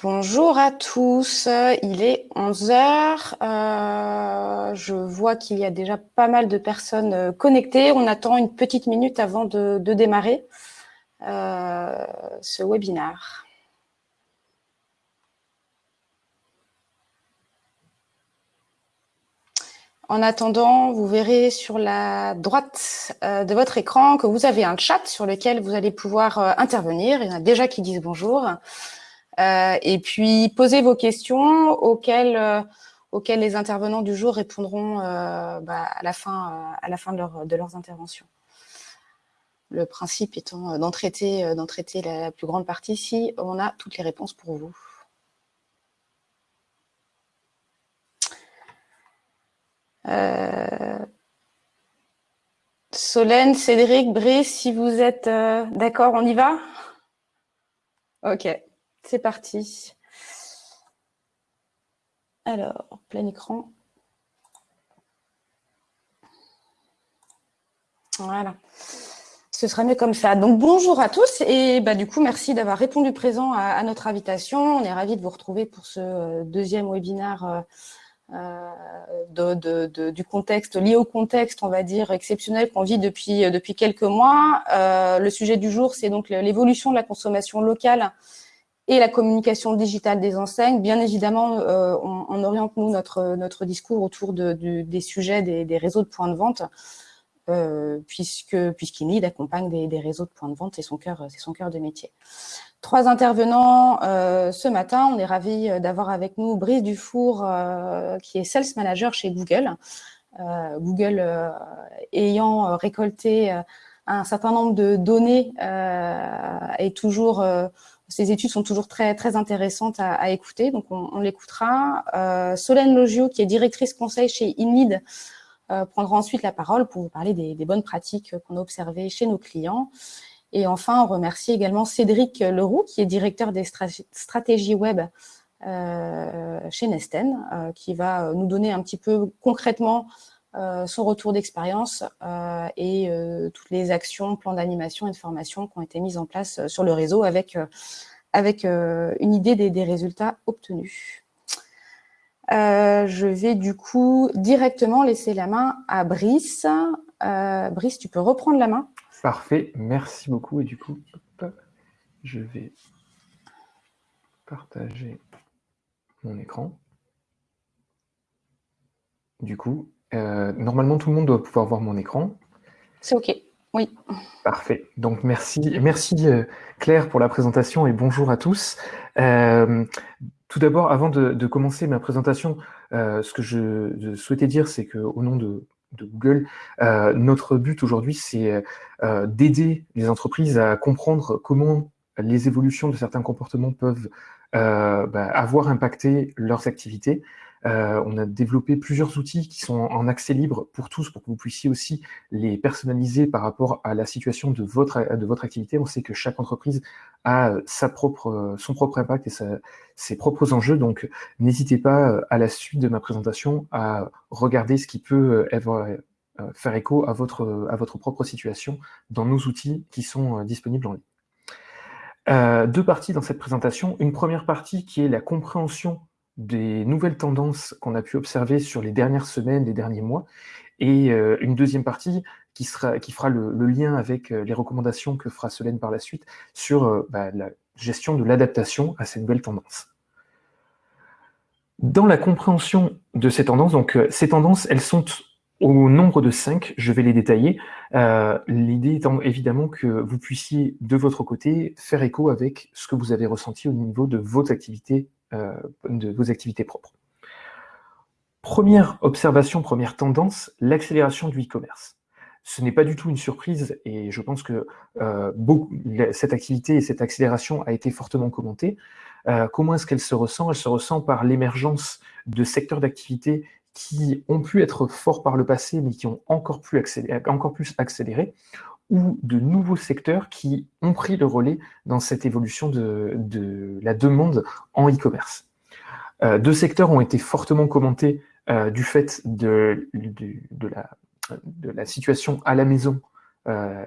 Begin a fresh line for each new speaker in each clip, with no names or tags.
Bonjour à tous, il est 11 heures. Euh, je vois qu'il y a déjà pas mal de personnes euh, connectées. On attend une petite minute avant de, démarrer euh, ce webinaire. En attendant, vous verrez sur la droite de votre écran que vous avez un chat sur lequel vous allez pouvoir intervenir. Il y en a déjà qui disent bonjour. Et puis, posez vos questions auxquelles, euh, les intervenants du jour répondront euh, bah, à la fin, de, leur, de leurs interventions. Le principe étant d'en traiter, traiter la, plus grande partie si on a toutes les réponses pour vous. Solène, Cédric, Brice, si vous êtes d'accord, on y va? Ok. C'est parti. Alors, plein écran. Voilà. Ce sera mieux comme ça. Donc, bonjour à tous et bah, du coup, merci d'avoir répondu présent à, notre invitation. On est ravis de vous retrouver pour ce euh, deuxième webinaire euh, euh, du contexte, lié au contexte, on va dire, exceptionnel qu'on vit depuis, depuis quelques mois. le sujet du jour, c'est donc l'évolution de la consommation locale et la communication digitale des enseignes. Bien évidemment, euh, on, oriente nous notre, notre discours autour de, des sujets des, réseaux de points de vente, euh, puisque puisqu'INID accompagne des, des, réseaux de points de vente, c'est son cœur, son cœur de métier. Trois intervenants euh, ce matin. On est ravis d'avoir avec nous Brice Dufour, qui est Sales Manager chez Google. Google ayant récolté un certain nombre de données et toujours ces études sont toujours très, très intéressantes à, écouter, donc on, l'écoutera. Euh, Solène Logio, qui est directrice conseil chez INID, euh, prendra ensuite la parole pour vous parler des, bonnes pratiques qu'on a observées chez nos clients. Et enfin, on remercie également Cédric Leroux, qui est directeur des stratégies web euh, chez Nesten, qui va nous donner un petit peu concrètement son retour d'expérience et toutes les actions, plans d'animation et de formation qui ont été mises en place sur le réseau avec euh, une idée des, résultats obtenus. Euh, je vais du coup directement laisser la main à Brice. Euh, Brice, tu peux reprendre la main.
Parfait, merci beaucoup. Et du coup, je vais partager mon écran. Du coup, normalement, tout le monde doit pouvoir voir mon écran.
C'est OK. Oui.
Parfait. Donc, merci, merci euh, Claire pour la présentation et bonjour à tous. Euh, tout d'abord, avant de, commencer ma présentation, euh, ce que je, souhaitais dire, c'est qu'au nom de, Google, notre but aujourd'hui, c'est d'aider les entreprises à comprendre comment les évolutions de certains comportements peuvent bah, avoir impacté leurs activités euh, on a développé plusieurs outils qui sont en accès libre pour tous, pour que vous puissiez aussi les personnaliser par rapport à la situation de votre, activité. On sait que chaque entreprise a sa propre, son propre impact et ses propres enjeux, donc n'hésitez pas euh, à la suite de ma présentation à regarder ce qui peut euh, faire écho à votre propre situation dans nos outils qui sont disponibles en ligne. deux parties dans cette présentation. Une première partie qui est la compréhension des nouvelles tendances qu'on a pu observer sur les dernières semaines, les derniers mois, et euh, une deuxième partie qui, fera le, lien avec euh, les recommandations que fera Solène par la suite sur euh, bah, la gestion de l'adaptation à ces nouvelles tendances. Dans la compréhension de ces tendances, donc ces tendances, elles sont au nombre de cinq, je vais les détailler. L'idée étant évidemment que vous puissiez, de votre côté, faire écho avec ce que vous avez ressenti au niveau de vos activités euh, de vos activités propres. Première observation, première tendance, l'accélération du e-commerce. Ce n'est pas du tout une surprise et je pense que euh, cette activité et cette accélération a été fortement commentée. Euh, comment est-ce qu'elle se ressent? Elle se ressent par l'émergence de secteurs d'activité qui ont pu être forts par le passé, mais qui ont encore plus accéléré ou de nouveaux secteurs qui ont pris le relais dans cette évolution de, la demande en e-commerce. Euh, deux secteurs ont été fortement commentés euh, du fait de, la, situation à la maison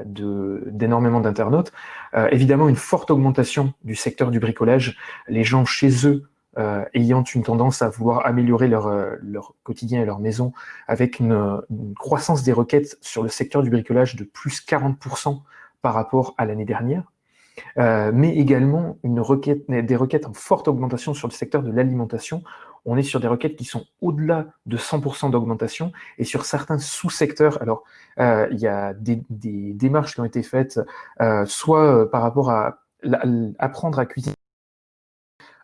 d'énormément d'internautes. évidemment, une forte augmentation du secteur du bricolage. Les gens chez eux euh, ayant une tendance à vouloir améliorer leur, euh, leur quotidien et leur maison, avec une, croissance des requêtes sur le secteur du bricolage de plus 40% par rapport à l'année dernière, euh, mais également une requête, des requêtes en forte augmentation sur le secteur de l'alimentation. On est sur des requêtes qui sont au-delà de 100% d'augmentation, et sur certains sous-secteurs, alors il y a des, des, démarches qui ont été faites, soit par rapport à apprendre à cuisiner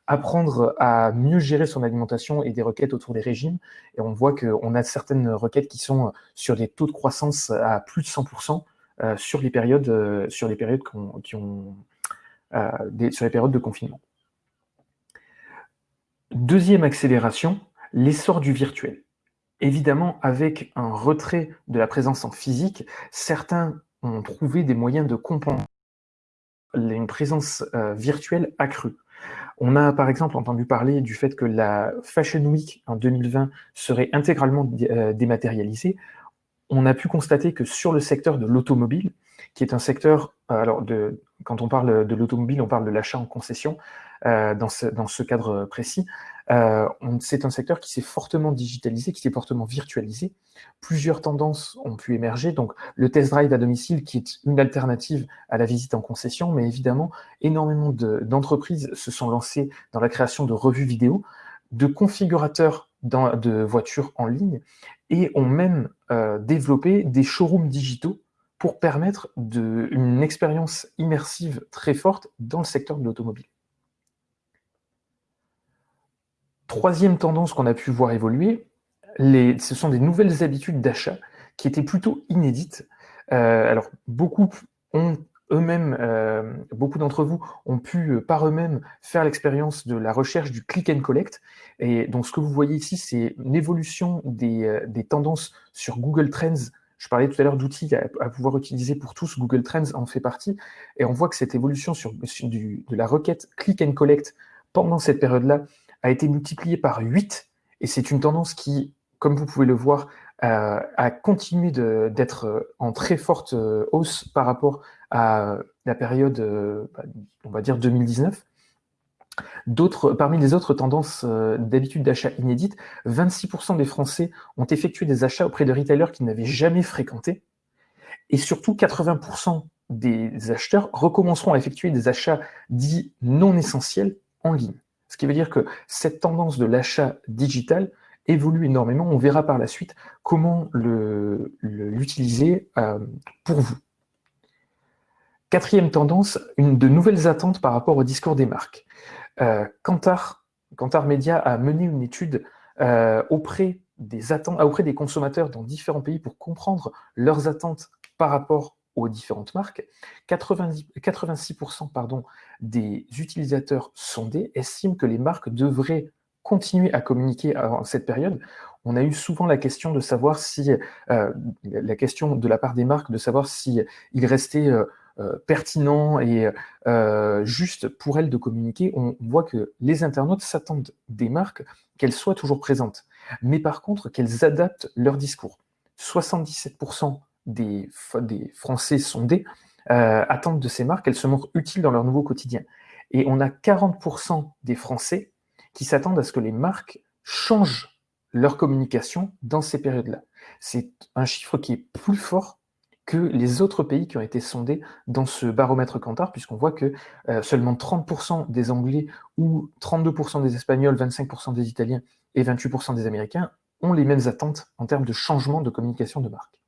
apprendre à mieux gérer son alimentation et des requêtes autour des régimes. Et on voit qu'on a certaines requêtes qui sont sur des taux de croissance à plus de 100% euh, sur les périodes, euh, sur les périodes qui ont, euh, sur les périodes de confinement. Deuxième accélération, l'essor du virtuel. Évidemment, avec un retrait de la présence en physique, certains ont trouvé des moyens de compenser une présence virtuelle accrue. On a par exemple entendu parler du fait que la Fashion Week en 2020 serait intégralement euh, dématérialisée. On a pu constater que sur le secteur de l'automobile, qui est un secteur, euh, alors quand on parle de l'automobile, on parle de l'achat en concession euh, dans, ce, dans ce cadre précis, euh, c'est un secteur qui s'est fortement digitalisé, qui s'est fortement virtualisé. Plusieurs tendances ont pu émerger, donc le test drive à domicile qui est une alternative à la visite en concession, mais évidemment, énormément d'entreprises se sont lancées dans la création de revues vidéo, de configurateurs de voitures en ligne, et ont même euh, développé des showrooms digitaux pour permettre une expérience immersive très forte dans le secteur de l'automobile. Troisième tendance qu'on a pu voir évoluer, ce sont des nouvelles habitudes d'achat qui étaient plutôt inédites. Euh, alors, beaucoup ont eux-mêmes, euh, beaucoup d'entre vous ont pu euh, par eux-mêmes faire l'expérience de la recherche du click and collect. Et donc, ce que vous voyez ici, c'est une évolution des, tendances sur Google Trends. Je parlais tout à l'heure d'outils à, pouvoir utiliser pour tous. Google Trends en fait partie. Et on voit que cette évolution sur, de la requête click and collect pendant cette période-là a été multiplié par 8, et c'est une tendance qui, comme vous pouvez le voir, euh, a continué d'être euh, en très forte euh, hausse par rapport à la période, bah, on va dire 2019. Parmi les autres tendances d'habitude d'achat inédites, 26% des Français ont effectué des achats auprès de retailers qu'ils n'avaient jamais fréquentés, et surtout 80% des acheteurs recommenceront à effectuer des achats dits non essentiels en ligne. Ce qui veut dire que cette tendance de l'achat digital évolue énormément. On verra par la suite comment l'utiliser euh, pour vous. Quatrième tendance, une de nouvelles attentes par rapport au discours des marques. Euh, Kantar, Kantar Media a mené une étude euh, auprès, des consommateurs dans différents pays pour comprendre leurs attentes par rapport aux différentes marques, 86% pardon, des utilisateurs sondés estiment que les marques devraient continuer à communiquer en cette période. On a eu souvent la question de savoir si, euh, la question de la part des marques, de savoir si il restait euh, euh, pertinent et juste pour elles de communiquer. On voit que les internautes s'attendent des marques qu'elles soient toujours présentes, mais par contre qu'elles adaptent leur discours. 77% des, des Français sondés attendent de ces marques qu'elles se montrent utiles dans leur nouveau quotidien. Et on a 40% des Français qui s'attendent à ce que les marques changent leur communication dans ces périodes-là. C'est un chiffre qui est plus fort que les autres pays qui ont été sondés dans ce baromètre Kantar, puisqu'on voit que euh, seulement 30% des Anglais ou 32% des Espagnols, 25% des Italiens et 28% des Américains ont les mêmes attentes en termes de changement de communication de marque.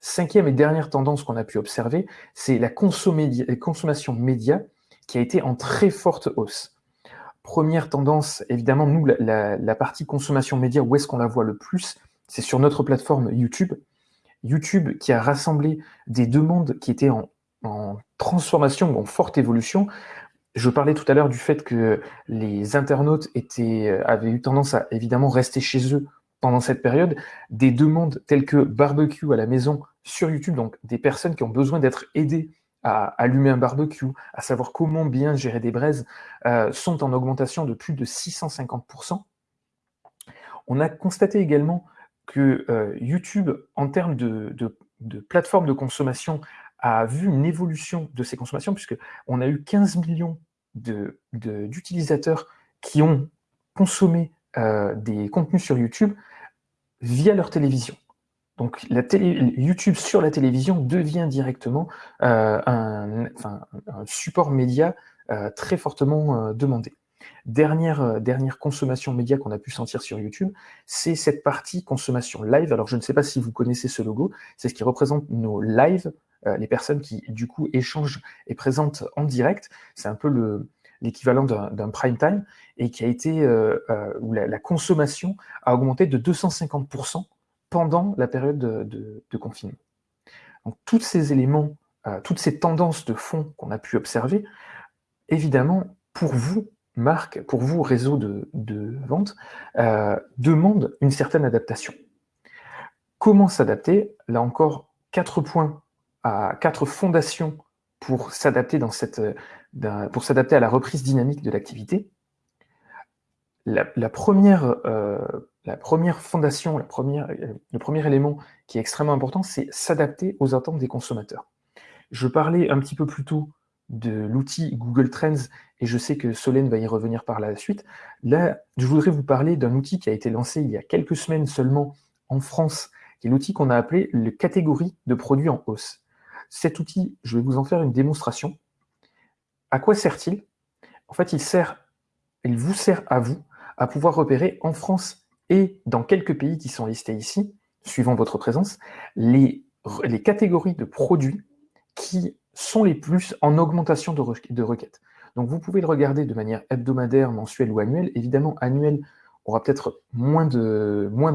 Cinquième et dernière tendance qu'on a pu observer, c'est la consommation média qui a été en très forte hausse. Première tendance, évidemment, nous, la, partie consommation média, où est-ce qu'on la voit le plus C'est sur notre plateforme YouTube. YouTube qui a rassemblé des demandes qui étaient en, en transformation, en forte évolution. Je parlais tout à l'heure du fait que les internautes étaient, avaient eu tendance à évidemment rester chez eux pendant cette période, des demandes telles que barbecue à la maison sur YouTube, donc des personnes qui ont besoin d'être aidées à allumer un barbecue, à savoir comment bien gérer des braises, euh, sont en augmentation de plus de 650%. On a constaté également que euh, YouTube, en termes de, plateformes de consommation a vu une évolution de ces consommations, puisqu'on a eu 15 millions d'utilisateurs qui ont consommé euh, des contenus sur YouTube via leur télévision. Donc YouTube sur la télévision devient directement euh, un, support média euh, très fortement demandé. Dernière, consommation média qu'on a pu sentir sur YouTube, c'est cette partie consommation live. Alors je ne sais pas si vous connaissez ce logo, c'est ce qui représente nos lives, les personnes qui du coup échangent et présentent en direct. C'est un peu le, l'équivalent d'un prime time, et qui a été, euh, euh, où la, consommation a augmenté de 250% pendant la période de, confinement. Donc, tous ces éléments, euh, toutes ces tendances de fond qu'on a pu observer, évidemment, pour vous, marque, pour vous, réseau de, vente, demandent une certaine adaptation. Comment s'adapter? Là encore, quatre points, quatre fondations cette, pour s'adapter à la reprise dynamique de l'activité. La, première, euh, la première fondation, la première, le premier élément qui est extrêmement important, c'est s'adapter aux attentes des consommateurs. Je parlais un petit peu plus tôt de l'outil Google Trends, et je sais que Solène va y revenir par la suite. Là, je voudrais vous parler d'un outil qui a été lancé il y a quelques semaines seulement en France, qui est l'outil qu'on a appelé le catégorie de produits en hausse. Cet outil, je vais vous en faire une démonstration. À quoi sert-il? En fait, il, sert, il vous sert à vous à pouvoir repérer en France et dans quelques pays qui sont listés ici, suivant votre présence, les, les catégories de produits qui sont les plus en augmentation de, de requêtes. Donc vous pouvez le regarder de manière hebdomadaire, mensuelle ou annuelle. Évidemment, annuel aura peut-être moins d'impact, moins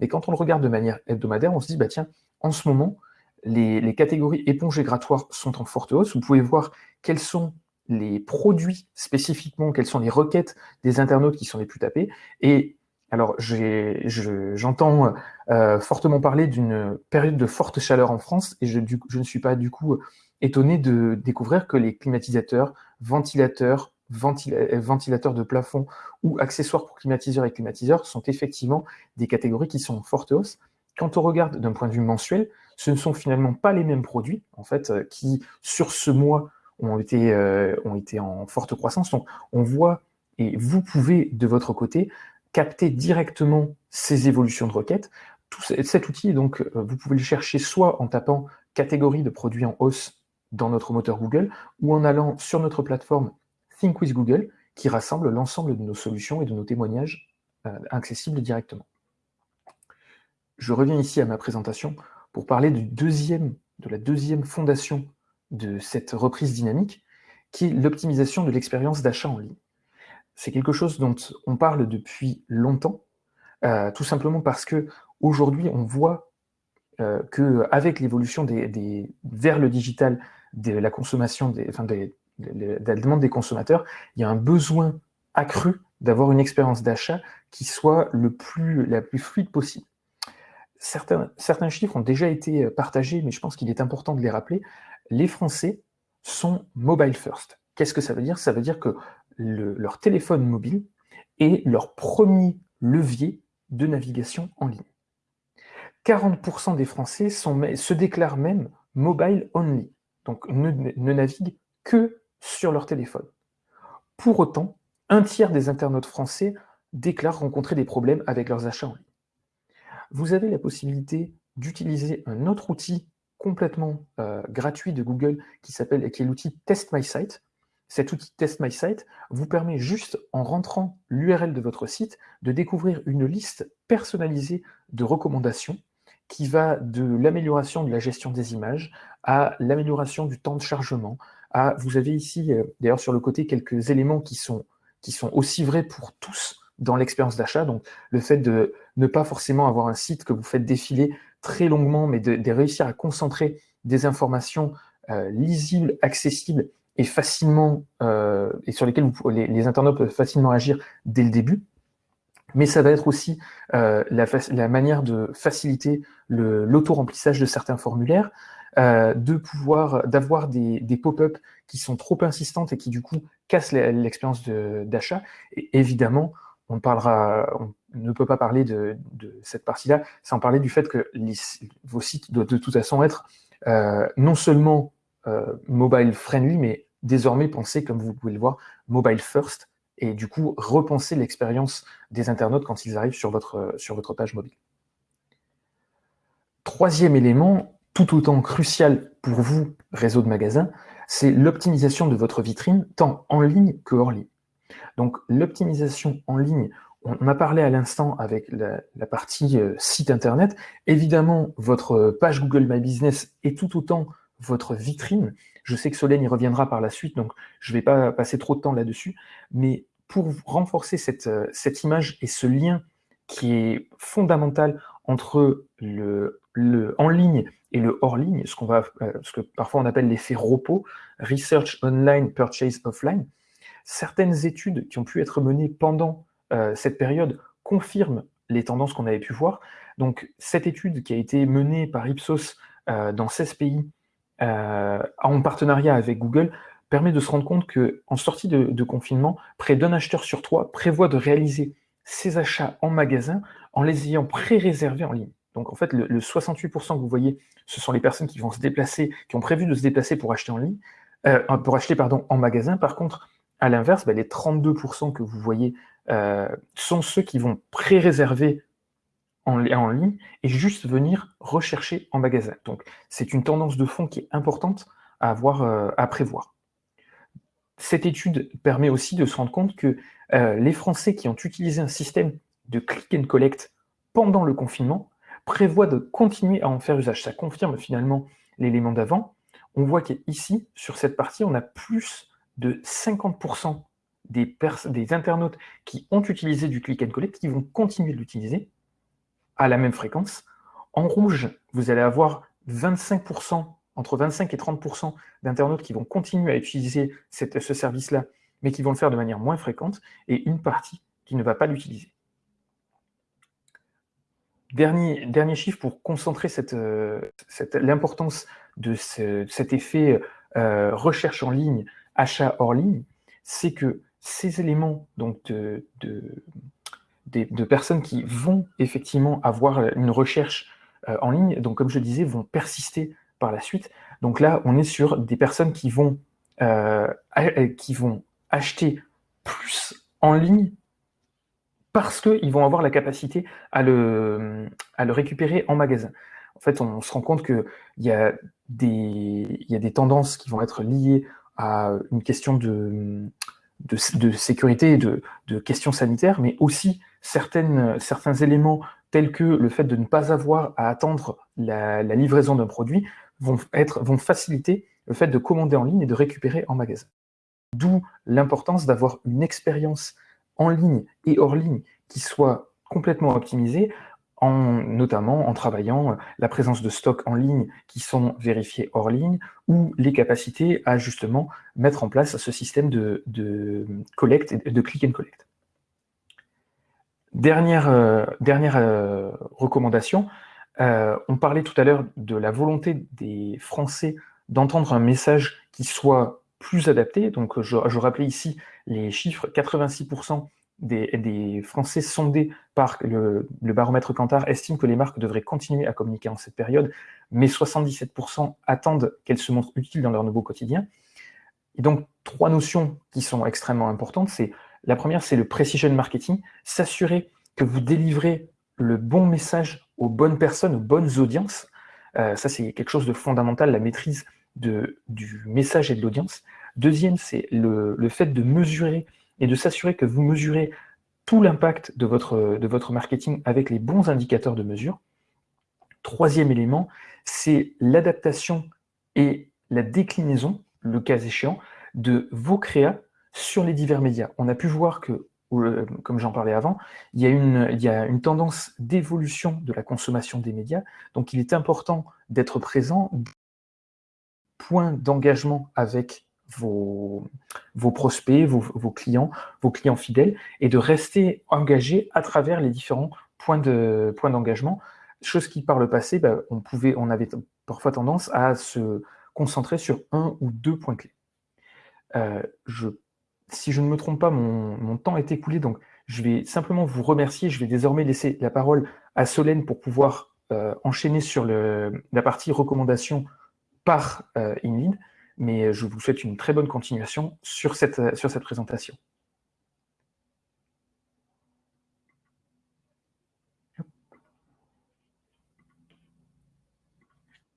mais quand on le regarde de manière hebdomadaire, on se dit, bah tiens, en ce moment, les, catégories éponges et grattoirs sont en forte hausse. Vous pouvez voir quels sont les produits spécifiquement, quelles sont les requêtes des internautes qui sont les plus tapés. Et alors, j'entends euh, fortement parler d'une période de forte chaleur en France, et je, ne suis pas du coup étonné de découvrir que les climatisateurs, ventilateurs, ventilateurs de plafond ou accessoires pour climatiseurs et climatiseurs sont effectivement des catégories qui sont en forte hausse. Quand on regarde d'un point de vue mensuel, ce ne sont finalement pas les mêmes produits, en fait, euh, qui, sur ce mois, ont été, euh, ont été en forte croissance. Donc, on voit, et vous pouvez, de votre côté, capter directement ces évolutions de requêtes. Cet outil, donc, euh, vous pouvez le chercher soit en tapant catégorie de produits en hausse dans notre moteur Google, ou en allant sur notre plateforme Think with Google, qui rassemble l'ensemble de nos solutions et de nos témoignages accessibles directement. Je reviens ici à ma présentation pour parler de la deuxième fondation de cette reprise dynamique, qui est l'optimisation de l'expérience d'achat en ligne. C'est quelque chose dont on parle depuis longtemps, euh, tout simplement parce que aujourd'hui on voit euh, qu'avec l'évolution des, vers le digital de la consommation, enfin de la demande des consommateurs, il y a un besoin accru d'avoir une expérience d'achat qui soit le plus, la plus fluide possible certains, certains chiffres ont déjà été partagés, mais je pense qu'il est important de les rappeler. Les Français sont mobile first. Qu'est-ce que ça veut dire? Ça veut dire que leur téléphone mobile est leur premier levier de navigation en ligne. 40% des Français se déclarent même mobile only, donc ne, naviguent que sur leur téléphone. Pour autant, un tiers des internautes français déclarent rencontrer des problèmes avec leurs achats en ligne vous avez la possibilité d'utiliser un autre outil complètement euh, gratuit de Google qui s'appelle qui est l'outil Test My Site. Cet outil Test My Site vous permet juste, en rentrant l'URL de votre site, de découvrir une liste personnalisée de recommandations qui va de l'amélioration de la gestion des images à l'amélioration du temps de chargement. Vous avez ici, euh, d'ailleurs sur le côté, quelques éléments qui sont, qui sont aussi vrais pour tous dans l'expérience d'achat. Donc, le fait de ne pas forcément avoir un site que vous faites défiler très longuement, mais de, réussir à concentrer des informations euh, lisibles, accessibles et facilement euh, et sur lesquelles les, internautes peuvent facilement agir dès le début. Mais ça va être aussi euh, la, manière de faciliter l'auto-remplissage de certains formulaires, de pouvoir d'avoir des, des pop-up qui sont trop insistantes et qui du coup cassent l'expérience d'achat. Et évidemment, on parlera, ne peut pas parler de, cette partie-là sans parler du fait que vos sites doivent de toute façon être non seulement mobile friendly, mais désormais pensés, comme vous pouvez le voir, mobile first, et du coup repenser l'expérience des internautes quand ils arrivent sur votre, sur votre page mobile. Troisième élément, tout autant crucial pour vous, réseau de magasins, c'est l'optimisation de votre vitrine, tant en ligne que hors ligne. Donc l'optimisation en ligne, on a parlé à l'instant avec la, partie euh, site internet. Évidemment, votre page Google My Business est tout autant votre vitrine. Je sais que Solène y reviendra par la suite, donc je ne vais pas passer trop de temps là-dessus. Mais pour renforcer cette, euh, cette image et ce lien qui est fondamental entre le, en ligne et le hors ligne, ce va, euh, ce que parfois on appelle l'effet ROPO, Research Online Purchase Offline. Certaines études qui ont pu être menées pendant euh, cette période confirment les tendances qu'on avait pu voir. Donc cette étude qui a été menée par Ipsos euh, dans 16 pays en partenariat avec Google permet de se rendre compte qu'en sortie de, confinement, près d'un acheteur sur trois prévoit de réaliser ses achats en magasin en les ayant pré-réservés en ligne. Donc en fait, le, 68% que vous voyez, ce sont les personnes qui vont se déplacer, qui ont prévu de se déplacer pour acheter en ligne, euh, pour acheter pardon, en magasin. Par contre, à l'inverse, bah, les 32% que vous voyez euh, sont ceux qui vont pré-réserver en, ligne et juste venir rechercher en magasin. Donc c'est une tendance de fond qui est importante à, avoir, euh, à prévoir. Cette étude permet aussi de se rendre compte que les Français qui ont utilisé un système de click and collect pendant le confinement prévoit de continuer à en faire usage. Ça confirme finalement l'élément d'avant. On voit qu'ici, sur cette partie, on a plus de 50% des, internautes qui ont utilisé du click and collect, qui vont continuer de l'utiliser à la même fréquence. En rouge, vous allez avoir 25%, entre 25 et 30% d'internautes qui vont continuer à utiliser ce service-là, mais qui vont le faire de manière moins fréquente, et une partie qui ne va pas l'utiliser. Dernier, chiffre pour concentrer l'importance de cet effet euh, recherche en ligne, achat hors ligne, c'est que ces éléments donc de, de, personnes qui vont effectivement avoir une recherche euh, en ligne, donc comme je disais, vont persister par la suite. Donc là, on est sur des personnes qui vont, qui vont acheter plus en ligne parce qu'ils vont avoir la capacité à le, à le récupérer en magasin. En fait, on se rend compte qu'il y, y a des tendances qui vont être liées à une question de, de, sécurité et de, questions sanitaires, mais aussi certains éléments tels que le fait de ne pas avoir à attendre la, la livraison d'un produit vont, être, vont faciliter le fait de commander en ligne et de récupérer en magasin. D'où l'importance d'avoir une expérience en ligne et hors ligne qui soit complètement optimisé, en, notamment en travaillant euh, la présence de stocks en ligne qui sont vérifiés hors ligne, ou les capacités à justement mettre en place ce système de, collecte, de click and collect. Dernière, euh, euh, recommandation, on parlait tout à l'heure de la volonté des Français d'entendre un message qui soit plus adapté. Donc je, je rappelais ici les chiffres, 86% des, Français sondés par le, baromètre Kantar estiment que les marques devraient continuer à communiquer en cette période, mais 77% attendent qu'elles se montrent utiles dans leur nouveau quotidien. Et donc, trois notions qui sont extrêmement importantes. C'est La première, c'est le precision marketing, s'assurer que vous délivrez le bon message aux bonnes personnes, aux bonnes audiences. Euh, ça, c'est quelque chose de fondamental, la maîtrise du message et de l'audience. Deuxième, c'est le, le fait de mesurer et de s'assurer que vous mesurez tout l'impact de votre, de votre marketing avec les bons indicateurs de mesure. Troisième élément, c'est l'adaptation et la déclinaison, le cas échéant, de vos créas sur les divers médias. On a pu voir que, euh, comme j'en parlais avant, il y a une, il y a une tendance d'évolution de la consommation des médias, donc il est important d'être présent, point d'engagement avec vos, prospects, vos, clients, vos clients fidèles, et de rester engagé à travers les différents points d'engagement. De, chose qui, par le passé, bah, on, pouvait, on avait parfois tendance à se concentrer sur un ou deux points clés. Euh, si je ne me trompe pas, mon, temps est écoulé, donc Je vais simplement vous remercier. Je vais désormais laisser la parole à Solène pour pouvoir enchaîner sur la partie recommandation par InLead. Mais je vous souhaite une très bonne continuation sur cette, sur cette présentation.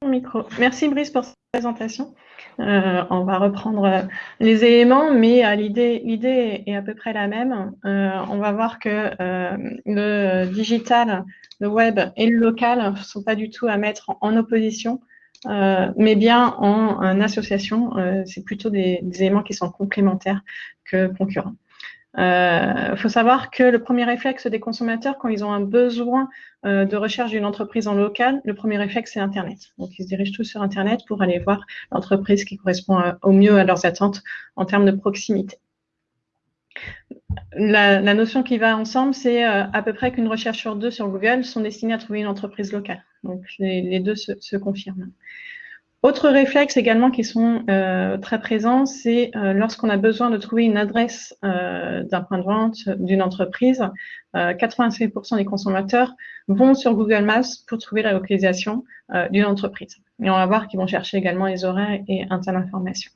Micro. Merci Brice pour cette présentation. Euh, on va reprendre euh, les éléments, mais euh, l'idée est à peu près la même. on va voir que le digital, le web et le local ne sont pas du tout à mettre en, opposition, mais bien en, association. C'est plutôt des, éléments qui sont complémentaires que concurrents. Il euh, faut savoir que le premier réflexe des consommateurs, quand ils ont un besoin euh, de recherche d'une entreprise en local, le premier réflexe, c'est Internet. Donc, ils se dirigent tous sur Internet pour aller voir l'entreprise qui correspond au mieux à leurs attentes en termes de proximité. La, notion qui va ensemble, c'est euh, à peu près qu'une recherche sur deux sur Google sont destinées à trouver une entreprise locale. Donc, les, deux se confirment. Autre réflexe également qui sont euh, très présents, c'est euh, lorsqu'on a besoin de trouver une adresse d'un point de vente d'une entreprise, 86% des consommateurs vont sur Google Maps pour trouver la localisation d'une entreprise. Et on va voir qu'ils vont chercher également les horaires et un tas d'informations.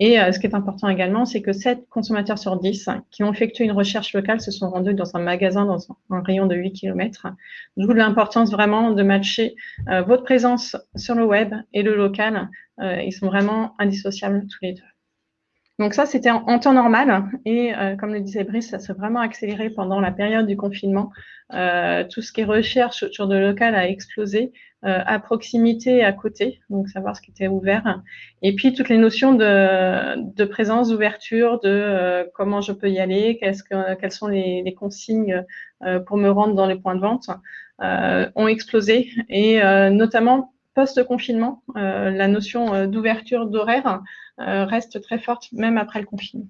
Et euh, ce qui est important également, c'est que 7 consommateurs sur 10 qui ont effectué une recherche locale se sont rendus dans un magasin dans un, rayon de 8 km. D'où l'importance vraiment de matcher euh, votre présence sur le web et le local. Euh, ils sont vraiment indissociables tous les deux. Donc ça, c'était en, temps normal. Et comme le disait Brice, ça s'est vraiment accéléré pendant la période du confinement. tout ce qui est recherche sur de local a explosé. Euh, à proximité à côté, donc savoir ce qui était ouvert. Et puis toutes les notions de, présence, d'ouverture, de euh, comment je peux y aller, que, quelles sont les, les consignes euh, pour me rendre dans les points de vente, ont explosé. Et notamment post-confinement, la notion d'ouverture d'horaire reste très forte, même après le confinement.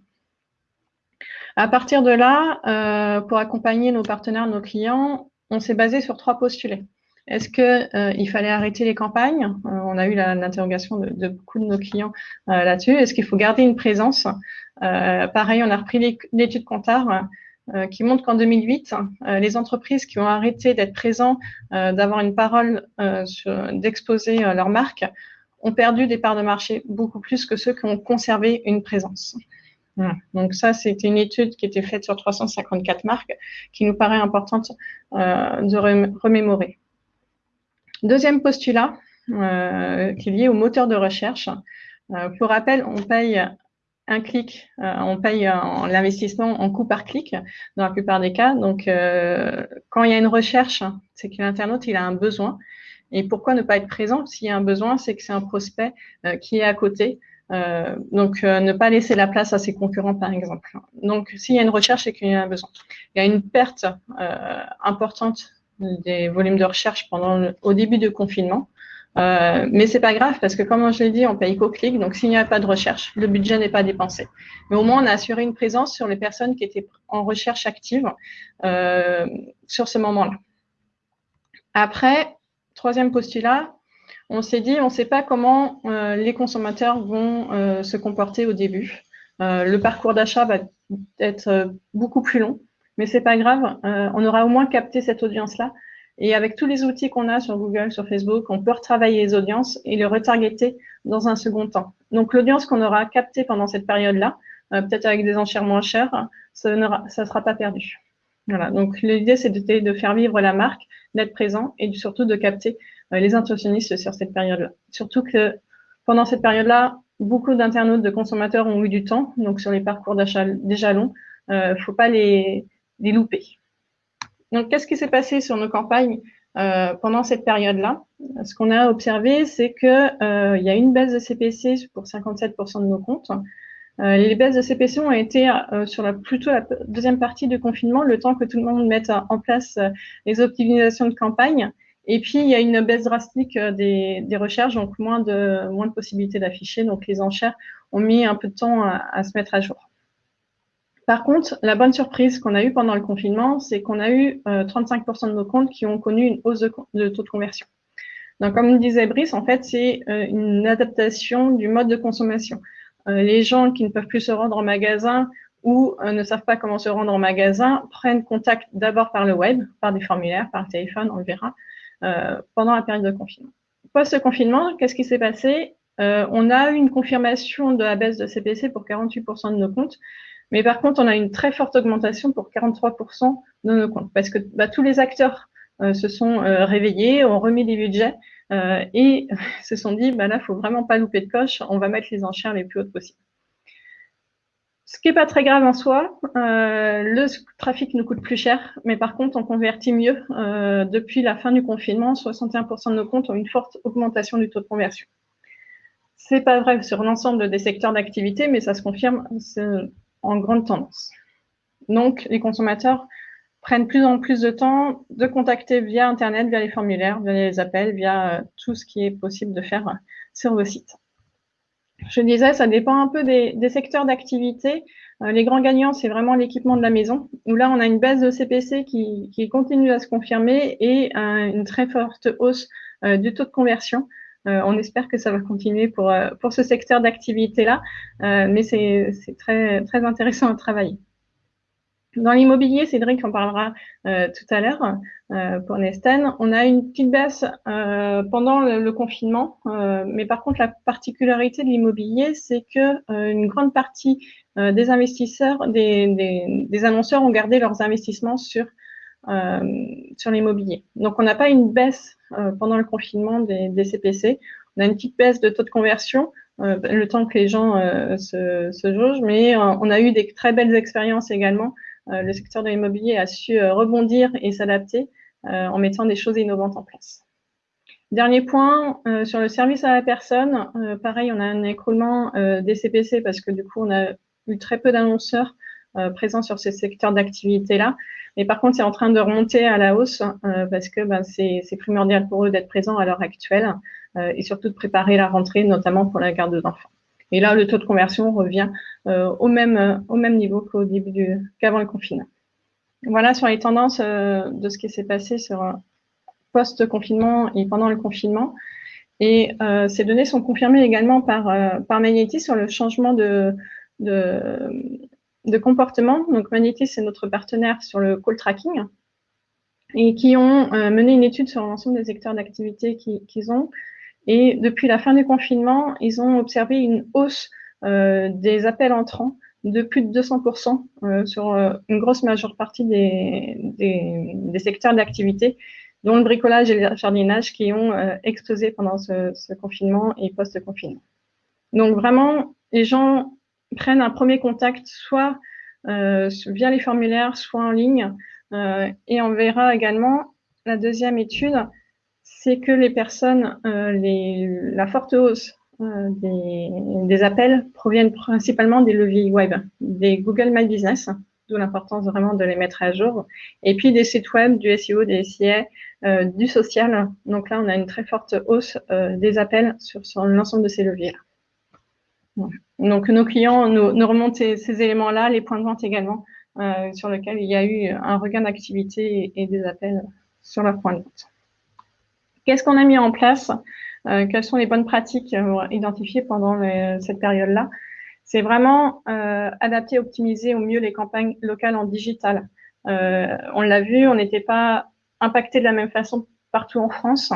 À partir de là, pour accompagner nos partenaires, nos clients, on s'est basé sur trois postulés. Est-ce qu'il euh, fallait arrêter les campagnes? Euh, On a eu l'interrogation de, beaucoup de nos clients euh, là-dessus. Est-ce qu'il faut garder une présence? Pareil, on a repris l'étude Comptard qui montre qu'en 2008, les entreprises qui ont arrêté d'être présentes, d'avoir une parole, d'exposer leur marque, ont perdu des parts de marché beaucoup plus que ceux qui ont conservé une présence. Donc ça, c'était une étude qui était faite sur 354 marques qui nous paraît importante de remémorer. Deuxième postulat euh, qui est lié au moteur de recherche. Euh, pour rappel, on paye un clic, euh, on paye l'investissement en coût par clic dans la plupart des cas. Donc, quand il y a une recherche, c'est que l'internaute il a un besoin. Et pourquoi ne pas être présent? S'il y a un besoin, c'est que c'est un prospect qui est à côté. donc, ne pas laisser la place à ses concurrents, par exemple. Donc, s'il y a une recherche, c'est qu'il y a un besoin. Il y a une perte importante des volumes de recherche pendant au début du confinement. Euh, mais c'est pas grave parce que comme je l'ai dit, on paye qu'au clic. Donc s'il n'y a pas de recherche, le budget n'est pas dépensé. Mais au moins on a assuré une présence sur les personnes qui étaient en recherche active euh, sur ce moment-là. Après, troisième postulat, on s'est dit, on ne sait pas comment euh, les consommateurs vont euh, se comporter au début. Le parcours d'achat va être beaucoup plus long. Mais c'est pas grave, euh, on aura au moins capté cette audience-là. Et avec tous les outils qu'on a sur Google, sur Facebook, on peut retravailler les audiences et les retargeter dans un second temps. Donc l'audience qu'on aura captée pendant cette période-là, euh, peut-être avec des enchères moins chères, ça ne sera pas perdu. Voilà. Donc l'idée, c'est de, faire vivre la marque, d'être présent et surtout de capter euh, les intentionnistes sur cette période-là. Surtout que pendant cette période-là, beaucoup d'internautes, de consommateurs ont eu du temps, donc sur les parcours d'achat déjà longs, il euh, faut pas les, des loupés. Donc, qu'est-ce qui s'est passé sur nos campagnes euh, pendant cette période-là? Ce qu'on a observé, c'est qu'il euh, y a une baisse de CPC pour 57% de nos comptes. Euh, les baisses de CPC ont été euh, sur la, plutôt la deuxième partie du confinement, le temps que tout le monde mette en place les optimisations de campagne. Et puis, il y a une baisse drastique des, recherches, donc moins de, moins de possibilités d'afficher. Donc, les enchères ont mis un peu de temps à se mettre à jour. Par contre, la bonne surprise qu'on a eue pendant le confinement, c'est qu'on a eu 35% euh, de nos comptes qui ont connu une hausse de, taux de conversion. Donc, comme disait Brice, en fait, c'est euh, une adaptation du mode de consommation. Euh, les gens qui ne peuvent plus se rendre en magasin ou ne savent pas comment se rendre en magasin prennent contact d'abord par le web, par des formulaires, par téléphone, on le verra, pendant la période de confinement. Post-confinement, qu'est-ce qui s'est passé? On a eu une confirmation de la baisse de CPC pour 48% de nos comptes, mais par contre, on a une très forte augmentation pour 43% de nos comptes, parce que bah, tous les acteurs se sont réveillés, ont remis des budgets, euh, et se sont dit, bah là, faut vraiment pas louper de coche, on va mettre les enchères les plus hautes possibles. Ce qui n'est pas très grave en soi, euh, le trafic nous coûte plus cher, mais par contre, on convertit mieux. Euh, depuis la fin du confinement, 61% de nos comptes ont une forte augmentation du taux de conversion. C'est pas vrai sur l'ensemble des secteurs d'activité, mais ça se confirme en grande tendance. Donc, les consommateurs prennent plus en plus de temps de contacter via Internet, via les formulaires, via les appels, via euh, tout ce qui est possible de faire euh, sur vos sites. Je disais, ça dépend un peu des, secteurs d'activité. Euh, les grands gagnants, c'est vraiment l'équipement de la maison, où là, on a une baisse de CPC qui, continue à se confirmer et une très forte hausse du taux de conversion. On espère que ça va continuer pour, pour ce secteur d'activité-là, mais c'est très, très intéressant à travailler. Dans l'immobilier, Cédric en parlera euh, tout à l'heure euh, pour Nesten. On a une petite baisse euh, pendant le, confinement, mais par contre, la particularité de l'immobilier, c'est que une grande partie des investisseurs, des, des, annonceurs ont gardé leurs investissements sur sur l'immobilier. Donc, on n'a pas une baisse pendant le confinement des, CPC. On a une petite baisse de taux de conversion, le temps que les gens se, se jaugent, mais on a eu des très belles expériences également euh, le secteur de l'immobilier a su euh, rebondir et s'adapter euh, en mettant des choses innovantes en place. Dernier point, sur le service à la personne, pareil, on a un écroulement des CPC parce que du coup, on a eu très peu d'annonceurs présents sur ce secteur d'activité-là. Mais par contre, c'est en train de remonter à la hausse parce que ben, c'est primordial pour eux d'être présents à l'heure actuelle et surtout de préparer la rentrée, notamment pour la garde d'enfants. Et là, le taux de conversion revient euh, au, même, au même niveau qu'au début qu'avant le confinement. Voilà sur les tendances euh, de ce qui s'est passé sur euh, post-confinement et pendant le confinement. Et ces données sont confirmées également par, par Magnetis sur le changement de, de, comportement. Donc Magnetis, c'est notre partenaire sur le call tracking et qui ont mené une étude sur l'ensemble des secteurs d'activité qu'ils ont et depuis la fin du confinement, ils ont observé une hausse euh, des appels entrants de plus de 200% euh, sur euh, une grosse majeure partie des, des, secteurs d'activité, dont le bricolage et le jardinage qui ont explosé pendant ce, ce confinement et post-confinement. Donc vraiment, les gens prennent un premier contact soit via les formulaires, soit en ligne, et on verra également la deuxième étude c'est que les personnes, euh, la forte hausse euh, des, appels proviennent principalement des leviers web, des Google My Business, d'où l'importance vraiment de les mettre à jour, et puis des sites web, du SEO, des SIA, euh, du social. Donc là, on a une très forte hausse des appels sur, l'ensemble de ces leviers-là. Donc nos clients nous, remontent ces, éléments-là, les points de vente également, sur lesquels il y a eu un regain d'activité et, des appels sur leurs points de vente. Qu'est-ce qu'on a mis en place euh, Quelles sont les bonnes pratiques euh, identifiées pendant cette période-là? C'est vraiment euh, adapter, optimiser au mieux les campagnes locales en digital. on l'a vu, on n'était pas impacté de la même façon partout en France.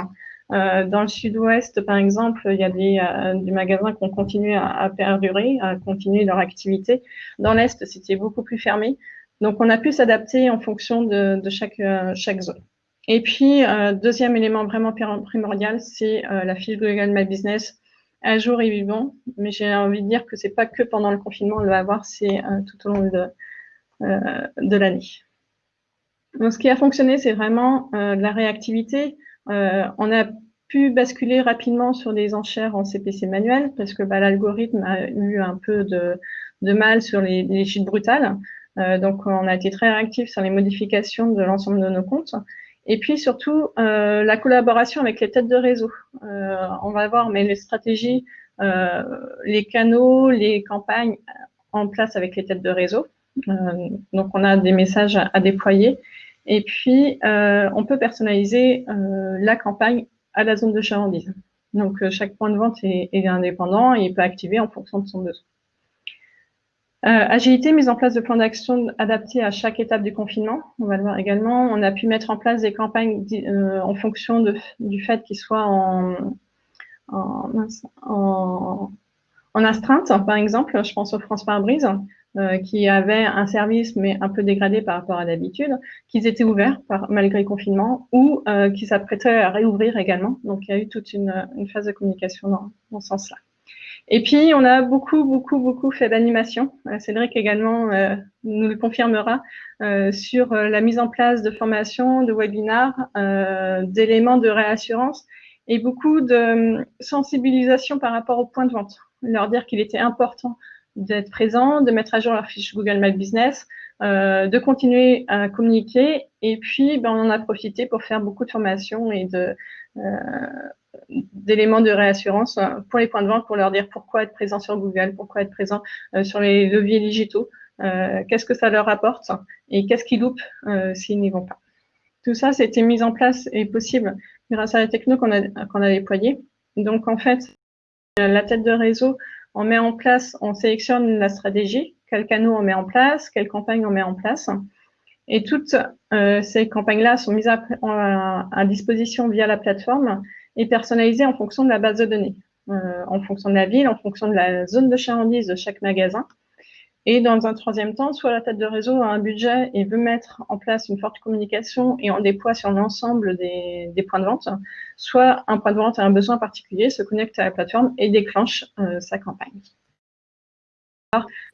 Dans le sud-ouest, par exemple, il y a des, des magasins qui ont continué à, perdurer, à continuer leur activité. Dans l'est, c'était beaucoup plus fermé. Donc, on a pu s'adapter en fonction de, de chaque, zone. Et puis, euh, deuxième élément vraiment primordial, c'est euh, la fiche Google My Business à jour et vivant. Mais j'ai envie de dire que c'est pas que pendant le confinement, on va avoir, c'est euh, tout au long de, de l'année. Donc, ce qui a fonctionné, c'est vraiment la réactivité. On a pu basculer rapidement sur des enchères en CPC manuel parce que bah, l'algorithme a eu un peu de, mal sur les, les brutales. donc, on a été très réactif sur les modifications de l'ensemble de nos comptes. Et puis surtout, euh, la collaboration avec les têtes de réseau. Euh, on va voir, mais les stratégies, euh, les canaux, les campagnes en place avec les têtes de réseau. donc, on a des messages à, déployer. Et puis, on peut personnaliser la campagne à la zone de chalandise. Donc, chaque point de vente est, indépendant et il peut activer en fonction de son besoin. agilité, mise en place de plans d'action adaptés à chaque étape du confinement. On va le voir également. On a pu mettre en place des campagnes en fonction du fait qu'ils soient en, en, astreinte, par exemple. Je pense aux France par brise. Euh, qui avaient un service mais un peu dégradé par rapport à d'habitude, qu'ils étaient ouverts par, malgré le confinement ou euh, qui s'apprêtaient à réouvrir également. Donc il y a eu toute une, une phase de communication dans, dans ce sens-là. Et puis on a beaucoup, beaucoup, beaucoup fait d'animation. Euh, Cédric également euh, nous le confirmera euh, sur la mise en place de formations, de webinars, d'éléments de réassurance et beaucoup de sensibilisation par rapport au point de vente. Leur dire qu'il était important d'être présent, de mettre à jour leur fiche Google My Business, euh, de continuer à communiquer. Et puis, ben, on en a profité pour faire beaucoup de formations et de euh, d'éléments de réassurance euh, pour les points de vente, pour leur dire pourquoi être présent sur Google, pourquoi être présent euh, sur les leviers digitaux, euh, qu'est-ce que ça leur apporte et qu'est-ce qu'ils loupent s'ils n'y vont pas. Tout ça, c'était mis en place et possible grâce à la techno qu'on a, qu'on a déployée. Donc, en fait, la tête de réseau on met en place, on sélectionne la stratégie, quel canot on met en place, quelle campagne on met en place. Et toutes euh, ces campagnes-là sont mises à, disposition via la plateforme et personnalisées en fonction de la base de données, euh, en fonction de la ville, en fonction de la zone de chalandise de chaque magasin. Et dans un troisième temps, soit la tête de réseau a un budget et veut mettre en place une forte communication et en déploie sur l'ensemble des, points de vente, soit un point de vente a un besoin particulier, se connecte à la plateforme et déclenche euh, sa campagne.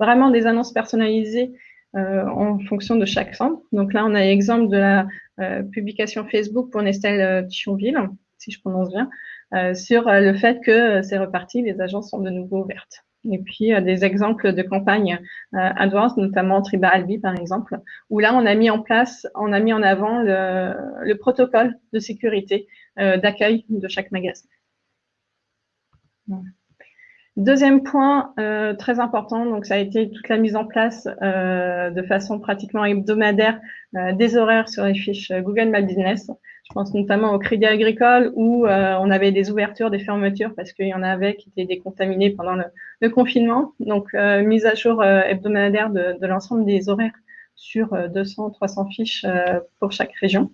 Vraiment des annonces personnalisées euh, en fonction de chaque centre. Donc là, on a l'exemple de la euh, publication Facebook pour Nestel Thionville, si je prononce bien, sur le fait que c'est reparti, les agences sont de nouveau ouvertes. Et puis euh, des exemples de campagnes euh, AdWords, notamment Triba Albi par exemple, où là on a mis en place, on a mis en avant le, protocole de sécurité euh, d'accueil de chaque magasin. Deuxième point très important, donc ça a été toute la mise en place de façon pratiquement hebdomadaire des horaires sur les fiches Google My Business je pense notamment au Crédit Agricole où euh, on avait des ouvertures, des fermetures parce qu'il y en avait qui étaient décontaminés pendant le, confinement. Donc, euh, mise à jour euh, hebdomadaire de, de l'ensemble des horaires sur 200, 300 fiches pour chaque région.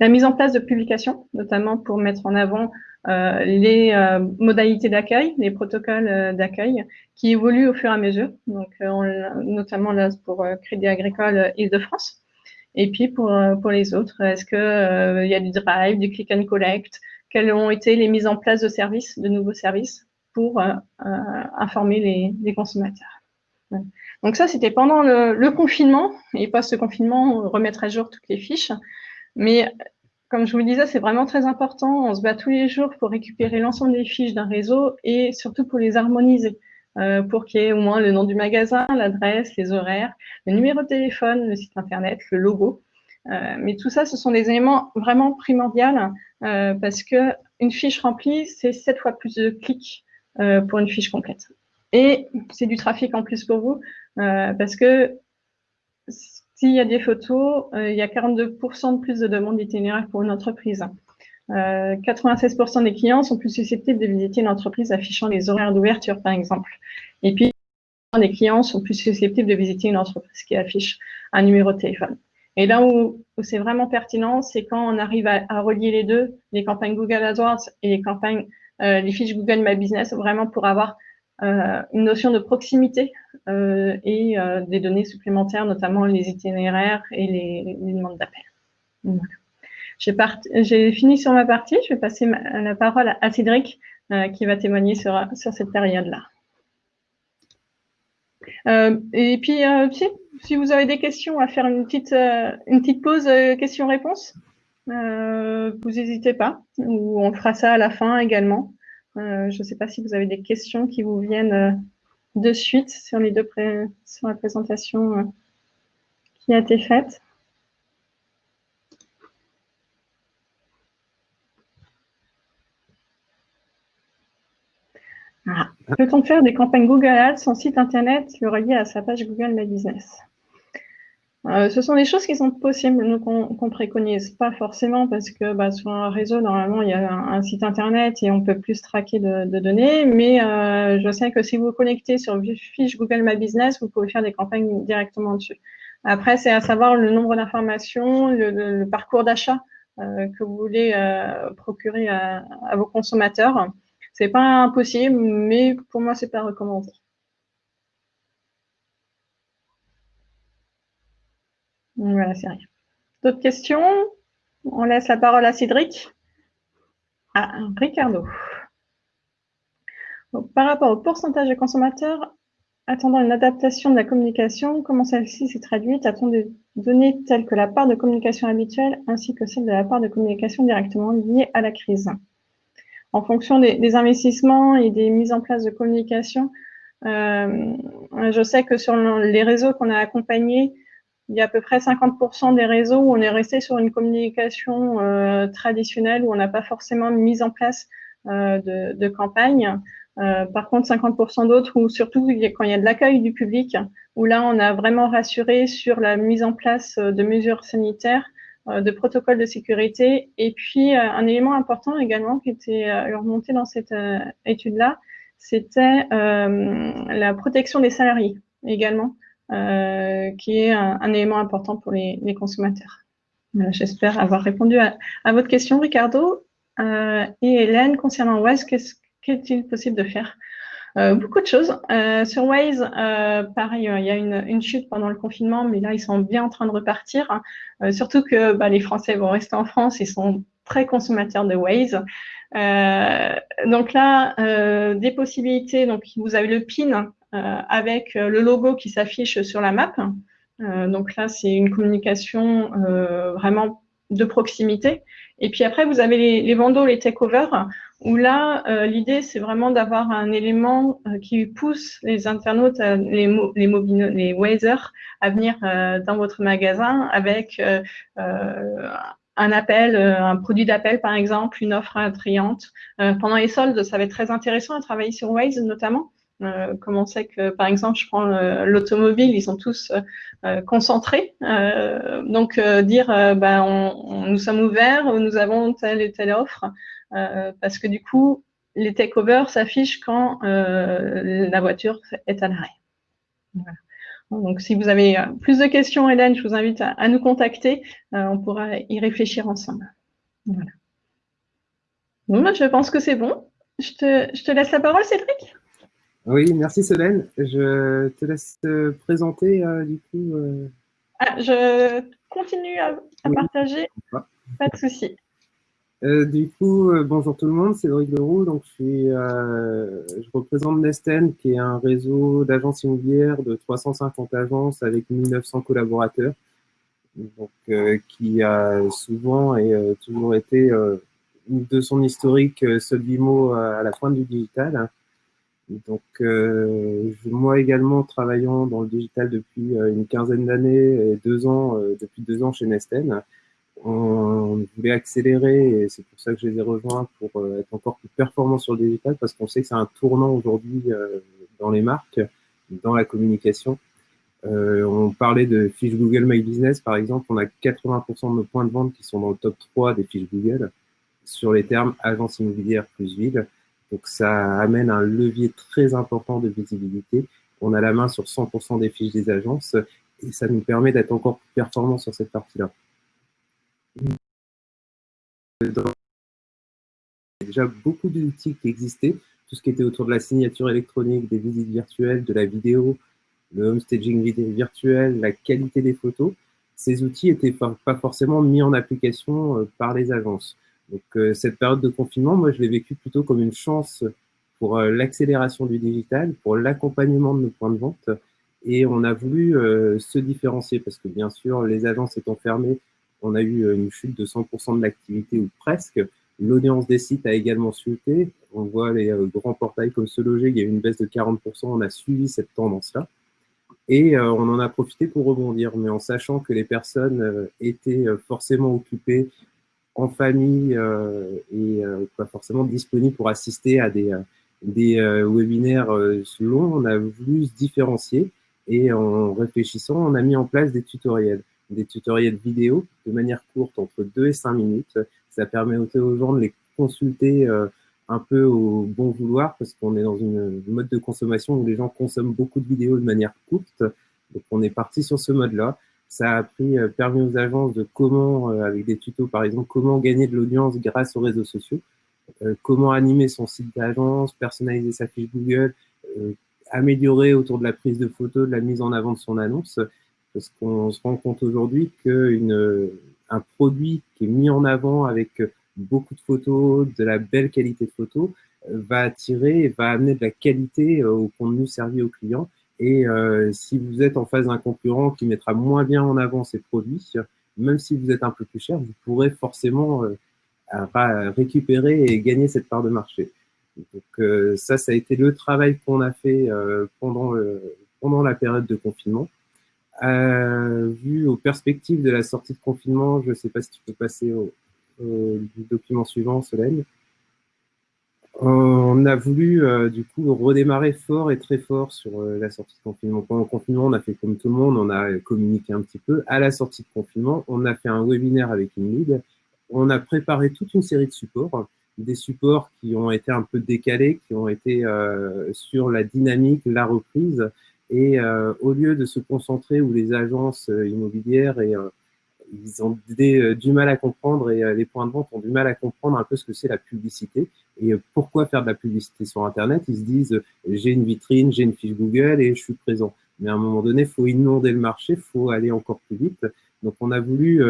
La mise en place de publications, notamment pour mettre en avant les modalités d'accueil, les protocoles d'accueil qui évoluent au fur et à mesure. Donc, notamment là pour Crédit Agricole Île-de-France. Et puis pour, euh, pour les autres, est-ce qu'il euh, il y a du drive, du click and collect? Quelles ont été les mises en place de services, de nouveaux services pour euh, informer les, les consommateurs? Donc ça, c'était pendant le, le, confinement. Et pas ce confinement remettre à jour toutes les fiches. Mais comme je vous le disais, c'est vraiment très important. On se bat tous les jours pour récupérer l'ensemble des fiches d'un réseau et surtout pour les harmoniser. Euh, pour qu'il y ait au moins le nom du magasin, l'adresse, les horaires, le numéro de téléphone, le site internet, le logo. Euh, mais tout ça, ce sont des éléments vraiment primordiaux euh, parce que une fiche remplie, c'est sept fois plus de clics pour une fiche complète. Et c'est du trafic en plus pour vous parce que s'il y a des photos, il y a 42% de plus de demandes d'itinéraire pour une entreprise. 96% des clients sont plus susceptibles de visiter une entreprise affichant les horaires d'ouverture, par exemple. Et puis, les clients sont plus susceptibles de visiter une entreprise qui affiche un numéro de téléphone. Et là où, c'est vraiment pertinent, c'est quand on arrive à, relier les deux, les campagnes Google AdWords et les campagnes, euh, les fiches Google My Business, vraiment pour avoir euh, une notion de proximité euh, et des données supplémentaires, notamment les itinéraires et les, demandes d'appel. J'ai fini sur ma partie, je vais passer la parole à Cédric qui va témoigner sur, cette période-là. Euh, et puis, euh, si, vous avez des questions, à faire une petite, euh, une petite pause questions-réponses. vous n'hésitez pas, ou on fera ça à la fin également. Je ne sais pas si vous avez des questions qui vous viennent de suite sur les deux sur la présentation qui a été faite. Ah. Peut-on faire des campagnes Google Ads, son site internet, le relier à sa page Google My Business euh, ce sont des choses qui sont possibles, qu'on préconise pas forcément parce que bah, sur un réseau, normalement, il y a un, site internet et on peut plus traquer de, données. Mais euh, je sais que si vous connectez sur fiche Google My Business, vous pouvez faire des campagnes directement dessus. Après, c'est à savoir le nombre d'informations, le, parcours d'achat euh, que vous voulez procurer à, à, vos consommateurs. C'est pas impossible, mais pour moi, c'est pas recommandé. Voilà, c'est rien. D'autres questions? On laisse la parole à Cédric. Ah, Ricardo. par rapport au pourcentage de consommateurs attendant une adaptation de la communication, comment celle-ci s'est traduite? A-t-on des données telles que la part de communication habituelle ainsi que celle de la part de communication directement liée à la crise? En fonction des, investissements et des mises en place de communication, euh, je sais que sur les réseaux qu'on a accompagnés, il y a à peu près 50% des réseaux où on est resté sur une communication euh, traditionnelle, où on n'a pas forcément mis en place euh, de, de, campagne. Euh, par contre, 50% d'autres, où surtout quand il y a de l'accueil du public, où là, on a vraiment rassuré sur la mise en place de mesures sanitaires, de protocoles de sécurité. Et puis, un élément important également qui était remonté dans cette étude-là, c'était la protection des salariés également. Euh, qui est un, élément important pour les, consommateurs. J'espère avoir répondu à, votre question, Ricardo. Euh, et Hélène, concernant Waze, qu'est-il possible de faire? Euh, beaucoup de choses. sur Waze, pareil, il y a une, chute pendant le confinement, mais là, ils sont bien en train de repartir. surtout que bah, les Français vont rester en France, ils sont très consommateurs de Waze. donc là, des possibilités. Donc, vous avez le PIN euh, avec euh, le logo qui s'affiche sur la map. Euh, donc là, c'est une communication vraiment de proximité. Et puis après, vous avez les, les les takeovers, où là, l'idée, c'est vraiment d'avoir un élément qui pousse les internautes, les, les, les Wazers, à venir dans votre magasin avec un appel, un produit d'appel, par exemple, une offre attrayante. pendant les soldes, ça va être très intéressant à travailler sur Waze, notamment, euh, comme on sait que, par exemple, je prends euh, l'automobile, ils sont tous euh, concentrés. donc, dire, ben, on, nous sommes ouverts, nous avons telle et telle offre, parce que du coup, les takeovers s'affichent quand la voiture est à l'arrêt. Donc, si vous avez plus de questions, Hélène, je vous invite à, nous contacter. on pourra y réfléchir ensemble. Voilà. Bon, je pense que c'est bon. Je te, je te laisse la parole, Cédric?
Oui, merci Solène. Je te laisse te présenter euh, du coup. Euh.
Ah, je continue à, partager, pas de souci.
Euh, du coup, bonjour tout le monde, c'est Cédric Leroux. Donc, je, suis, je représente Nesten, qui est un réseau d'agences immobilières de 350 agences avec 1900 collaborateurs, donc, qui a souvent et toujours été, de son historique, seul mot à la pointe du digital. Donc, euh, moi également, travaillant dans le digital depuis euh, une quinzaine d'années et deux ans, euh, depuis deux ans chez Nesten, on voulait accélérer et c'est pour ça que je les ai rejoints pour être encore plus performants sur le digital parce qu'on sait que c'est un tournant aujourd'hui dans les marques, dans la communication. on parlait de fiches Google My Business, par exemple. On a 80% de nos points de vente qui sont dans le top 3 des fiches Google sur les termes agence immobilière plus ville. Donc ça amène un levier très important de visibilité. On a la main sur 100% des fiches des agences et ça nous permet d'être encore plus performant sur cette partie-là. Il y a déjà beaucoup d'outils qui existaient, tout ce qui était autour de la signature électronique, des visites virtuelles, de la vidéo, le home staging virtuel, la qualité des photos. Ces outils n'étaient pas forcément mis en application euh, par les agences. Donc euh, cette période de confinement, moi je l'ai vécu plutôt comme une chance pour euh, l'accélération du digital, pour l'accompagnement de nos points de vente. Et on a voulu se différencier parce que bien sûr, les agences étant fermées, on a eu une chute de 100% de l'activité ou presque. L'audience des sites a également chuté. On voit les grands portails comme Se Loger, il y a eu une baisse de 40%. On a suivi cette tendance-là. Et on en a profité pour rebondir, mais en sachant que les personnes étaient forcément occupées en famille euh, et euh, pas forcément disponible pour assister à des, euh, des webinaires longs. On a voulu se différencier Et en réfléchissant, on a mis en place des tutoriels, des tutoriels vidéo de manière courte, entre 2 et 5 minutes. Ça permet aux gens de les consulter euh, un peu au bon vouloir parce qu'on est dans une mode de consommation où les gens consomment beaucoup de vidéos de manière courte. Donc on est parti sur ce mode-là. Ça a pris, euh, permis aux agences de comment, euh, avec des tutos par exemple, comment gagner de l'audience grâce aux réseaux sociaux, comment animer son site d'agence, personnaliser sa fiche Google, améliorer autour de la prise de photos, de la mise en avant de son annonce, parce qu'on se rend compte aujourd'hui qu'un produit qui est mis en avant avec beaucoup de photos, de la belle qualité de photos, va attirer et va amener de la qualité euh, au contenu servi aux clients. Et euh, si vous êtes en face d'un concurrent qui mettra moins bien en avant ses produits, même si vous êtes un peu plus cher, vous pourrez forcément euh, récupérer et gagner cette part de marché. Donc ça, ça a été le travail qu'on a fait pendant la période de confinement. Vu aux perspectives de la sortie de confinement, je ne sais pas si tu peux passer au, document suivant, Solène. On a voulu euh, du coup redémarrer fort et très fort sur euh, la sortie de confinement. Pendant le confinement, on a fait comme tout le monde, on a communiqué un petit peu. À la sortie de confinement, on a fait un webinaire avec une lead. On a préparé toute une série de supports, des supports qui ont été un peu décalés, qui ont été euh, sur la dynamique, la reprise. Et au lieu de se concentrer où les agences immobilières et ils ont euh, du mal à comprendre et euh, les points de vente ont du mal à comprendre un peu ce que c'est la publicité et euh, pourquoi faire de la publicité sur Internet. Ils se disent j'ai une vitrine, j'ai une fiche Google et je suis présent. Mais à un moment donné, faut inonder le marché, faut aller encore plus vite. Donc on a voulu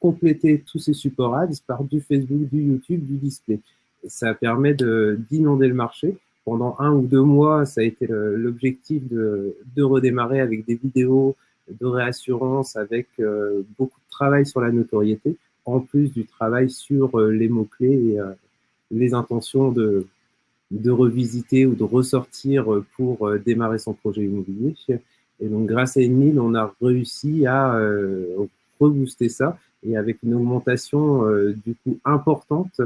compléter tous ces supports ads par du Facebook, du YouTube, du display. ça permet d'inonder le marché. Pendant un ou deux mois, ça a été l'objectif de, redémarrer avec des vidéos, de réassurance avec euh, beaucoup de travail sur la notoriété, en plus du travail sur euh, les mots-clés et euh, les intentions de, de revisiter ou de ressortir pour démarrer son projet immobilier. Et donc, grâce à Emile, on a réussi à rebooster ça. Et avec une augmentation du coup importante,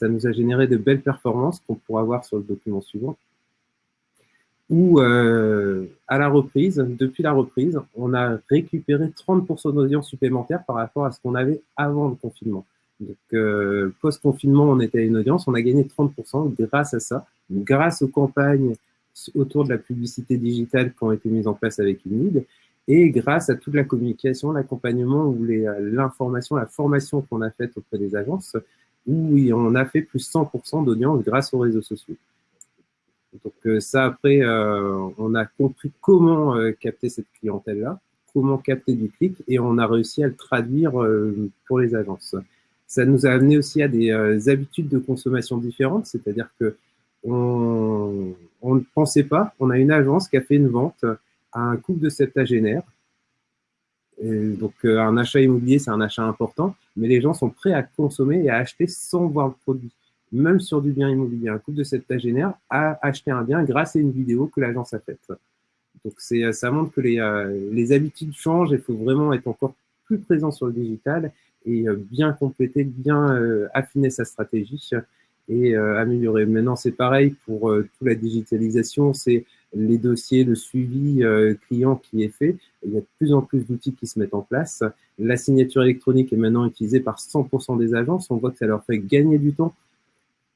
ça nous a généré de belles performances qu'on pourra voir sur le document suivant où euh, à la reprise, depuis la reprise, on a récupéré 30% d'audience supplémentaire par rapport à ce qu'on avait avant le confinement. Donc, euh, post-confinement, on était à une audience, on a gagné 30% grâce à ça, grâce aux campagnes autour de la publicité digitale qui ont été mises en place avec Unid, et grâce à toute la communication, l'accompagnement ou l'information, la formation qu'on a faite auprès des agences, où on a fait plus 100% d'audience grâce aux réseaux sociaux. Donc euh, ça, après, euh, on a compris comment euh, capter cette clientèle-là, comment capter du clic, et on a réussi à le traduire pour les agences. Ça nous a amené aussi à des habitudes de consommation différentes, c'est-à-dire que on, ne pensait pas, on a une agence qui a fait une vente à un couple de septagénaires. Donc un achat immobilier, c'est un achat important, mais les gens sont prêts à consommer et à acheter sans voir le produit même sur du bien immobilier. Un couple de septagénaires a acheté un bien grâce à une vidéo que l'agence a faite. Donc ça montre que les, euh, les habitudes changent et il faut vraiment être encore plus présent sur le digital et euh, bien compléter, bien euh, affiner sa stratégie et améliorer. Maintenant, c'est pareil pour toute la digitalisation, c'est les dossiers, le suivi client qui est fait. Il y a de plus en plus d'outils qui se mettent en place. La signature électronique est maintenant utilisée par 100% des agences. On voit que ça leur fait gagner du temps.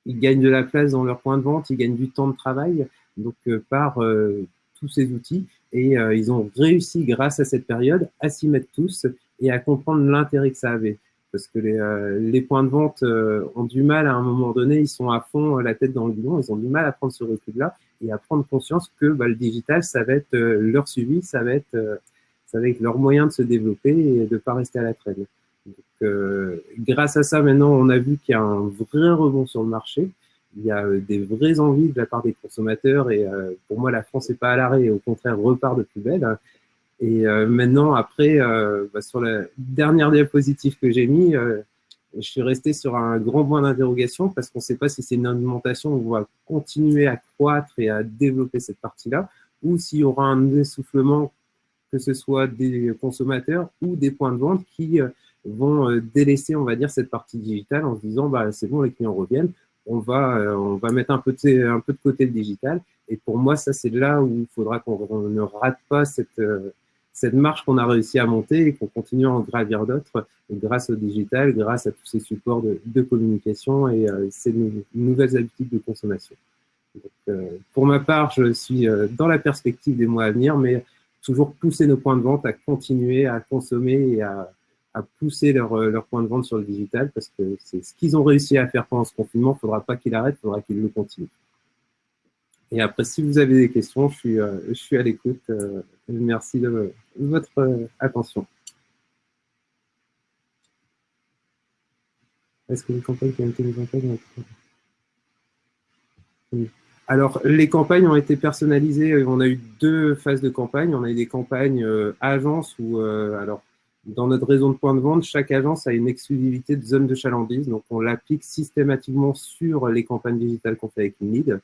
Ils gagnent de la place dans leur point de vente, ils gagnent du temps de travail. Donc euh, par euh, tous ces outils. Et euh, ils ont réussi grâce à cette période à s'y mettre tous et à comprendre l'intérêt que ça avait. Parce que les, les points de vente ont du mal à un moment donné, ils sont à fond la tête dans le guidon, ils ont du mal à prendre ce recul-là et à prendre conscience que bah, le digital, ça va être leur suivi, ça va être, ça va être leur moyen de se développer et de ne pas rester à la traîne. Donc, euh, grâce à ça, maintenant, on a vu qu'il y a un vrai rebond sur le marché. Il y a euh, des vraies envies de la part des consommateurs et euh, pour moi, la France n'est pas à l'arrêt au contraire repart de plus belle. Et maintenant, après, bah, sur la dernière diapositive que j'ai je suis resté sur un grand point d'interrogation parce qu'on ne sait pas si c'est une augmentation où on va continuer à croître et à développer cette partie-là ou s'il y aura un essoufflement, que ce soit des consommateurs ou des points de vente qui vont euh, délaisser, on va dire, cette partie digitale en se disant, bah, c'est bon, les clients reviennent. on va, on va mettre un peu de côté le digital. Et pour moi, ça, c'est là où il faudra qu'on ne rate pas cette, cette marche qu'on a réussi à monter et qu'on continue à en gravir d'autres grâce au digital, grâce à tous ces supports de, communication et ces nouvelles habitudes de consommation. Donc, pour ma part, je suis dans la perspective des mois à venir, mais toujours pousser nos points de vente à continuer à consommer et à, pousser leur, euh, leur point de vente sur le digital parce que c'est ce qu'ils ont réussi à faire pendant ce confinement. Il ne faudra pas qu'ils arrêtent, il faudra qu'ils le continuent. Et après, si vous avez des questions, je suis, euh, je suis à l'écoute. Euh, merci de, votre attention. Est-ce que les campagnes qui ont été mises en place alors, les campagnes ont été personnalisées. On a eu deux phases de campagne. On a eu des campagnes euh, agences où, euh, alors, dans notre réseau de points de vente, chaque agence a une exclusivité de zone de chalandise. Donc, on l'applique systématiquement sur les campagnes digitales qu'on fait avec lead.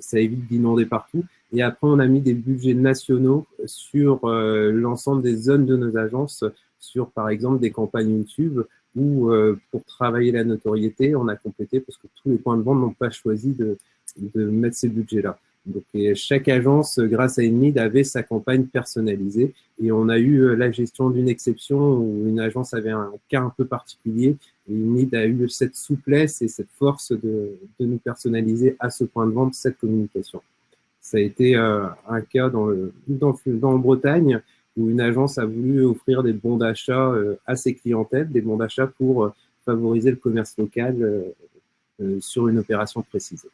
Ça évite d'inonder partout. Et après, on a mis des budgets nationaux sur euh, l'ensemble des zones de nos agences, sur par exemple des campagnes YouTube où pour travailler la notoriété, on a complété parce que tous les points de vente n'ont pas choisi de, de mettre ces budgets-là. Donc, chaque agence, grâce à Enmid, avait sa campagne personnalisée et on a eu euh, la gestion d'une exception où une agence avait un cas un peu particulier et a eu cette souplesse et cette force de, nous personnaliser à ce point de vente cette communication. Ça a été euh, un cas dans, le, Bretagne où une agence a voulu offrir des bons d'achat euh, à ses clientèles, des bons d'achat pour favoriser le commerce local sur une opération précise.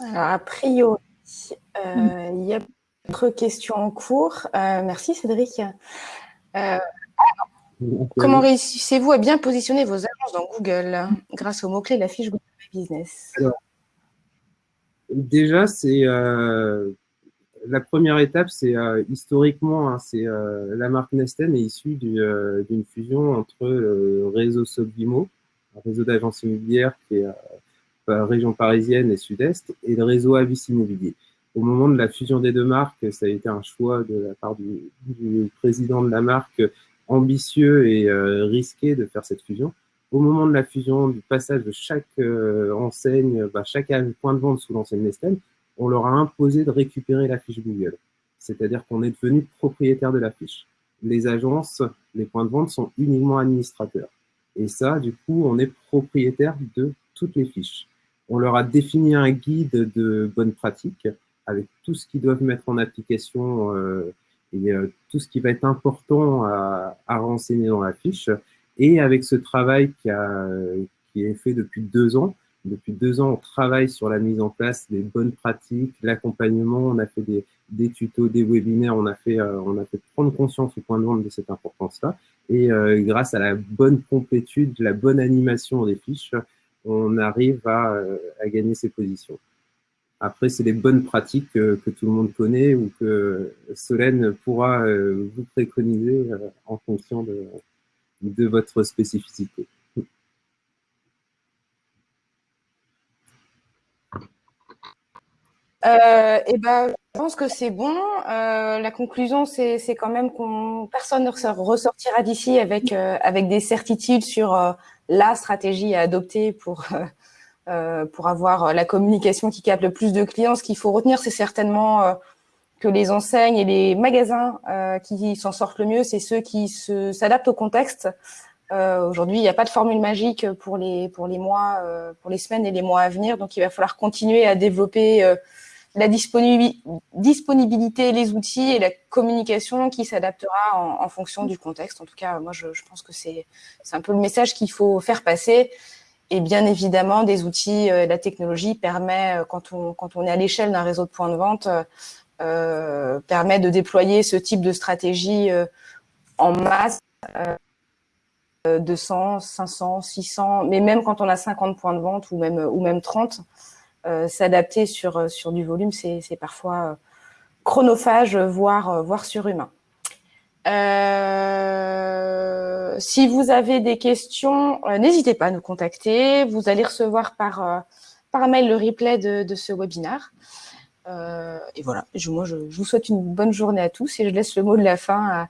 Alors, a priori, euh, il y a d'autres questions en cours. Euh, merci Cédric. Euh, comment réussissez-vous à bien positionner vos annonces dans Google grâce au mot-clé de la fiche Google Business?
Déjà, c'est la première étape, c'est historiquement, hein, c'est la marque Nesten est issue d'une fusion entre le réseau Sobimo, un réseau d'agences immobilières qui est région parisienne et sud-est, et le réseau Avis Immobilier. Au moment de la fusion des deux marques, ça a été un choix de la part du, président de la marque ambitieux et euh, risqué de faire cette fusion. Au moment de la fusion, du passage de chaque euh, enseigne, bah, chaque point de vente sous l'enseigne Nestlé, on leur a imposé de récupérer la fiche Google. C'est-à-dire qu'on est devenu propriétaire de la fiche. Les agences, les points de vente sont uniquement administrateurs. Et ça, du coup, on est propriétaire de toutes les fiches. On leur a défini un guide de bonnes pratiques avec tout ce qu'ils doivent mettre en application euh, et euh, tout ce qui va être important à, renseigner dans la fiche. Et avec ce travail qui, a, qui est fait depuis deux ans, depuis deux ans, on travaille sur la mise en place des bonnes pratiques, l'accompagnement, on a fait des, des, tutos, des webinaires, on a, fait, euh, on a fait prendre conscience au point de vente de cette importance-là. Et grâce à la bonne complétude, la bonne animation des fiches, on arrive euh, à, gagner ses positions. Après, c'est les bonnes pratiques que, tout le monde connaît ou que Solène pourra euh, vous préconiser euh, en fonction de, votre spécificité.
eh ben, je pense que c'est bon. la conclusion, c'est quand même qu'on personne ne ressortira d'ici avec, avec des certitudes sur la stratégie à adopter pour, euh, euh, pour avoir la communication qui capte le plus de clients. Ce qu'il faut retenir, c'est certainement euh, que les enseignes et les magasins qui s'en sortent le mieux, c'est ceux qui s'adaptent au contexte. Aujourd'hui, il n'y a pas de formule magique pour les, pour les mois, pour les semaines et les mois à venir. Donc, il va falloir continuer à développer la disponibilité, les outils et la communication qui s'adaptera en, fonction du contexte. En tout cas, moi, je, pense que c'est un peu le message qu'il faut faire passer. Et bien évidemment, des outils, euh, la technologie permet, euh, quand on, quand on est à l'échelle d'un réseau de points de vente, euh, permet de déployer ce type de stratégie en masse, 200, 500, 600, mais même quand on a 50 points de vente ou même, ou même 30, euh, s'adapter sur, euh, sur du volume, c'est parfois euh, chronophage, voire, surhumain. si vous avez des questions, n'hésitez pas à nous contacter. Vous allez recevoir par, mail le replay de, ce webinaire. et voilà, moi je, vous souhaite une bonne journée à tous et je laisse le mot de la fin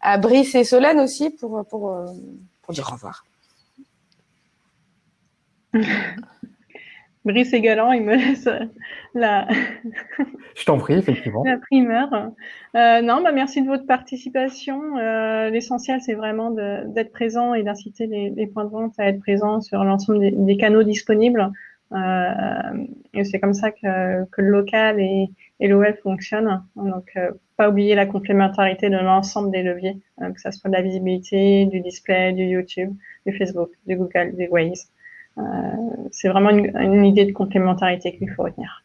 à, Brice et Solène aussi pour, pour, pour dire au revoir.
Brice et Galant, il me laisse la.
Je t'en prie, effectivement.
La primeur. Euh, non, bah merci de votre participation. Euh, l'essentiel, c'est vraiment d'être présent et d'inciter les, points de vente à être présents sur l'ensemble des, canaux disponibles. Euh, et c'est comme ça que, que, le local et, et le web fonctionnent. Donc, pas oublier la complémentarité de l'ensemble des leviers, que ce soit de la visibilité, du display, du YouTube, du Facebook, du Google, du Waze. Euh, c'est vraiment une, idée de complémentarité qu'il faut retenir.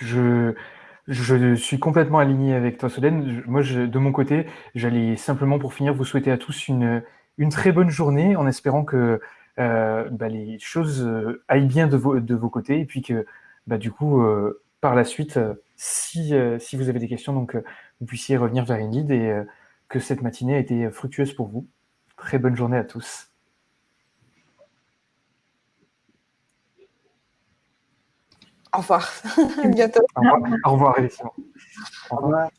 Je, suis complètement aligné avec toi, Solène. Moi, de mon côté, j'allais simplement, pour finir, vous souhaiter à tous une, une très bonne journée en espérant que euh, bah, les choses euh, aillent bien de vos, côtés et puis que, bah, du coup, par la suite, si, vous avez des questions, donc, vous puissiez revenir vers Ingrid et que cette matinée a été fructueuse pour vous. Très bonne journée à tous.
Au revoir. à bientôt.
Au revoir, Au revoir, Au revoir.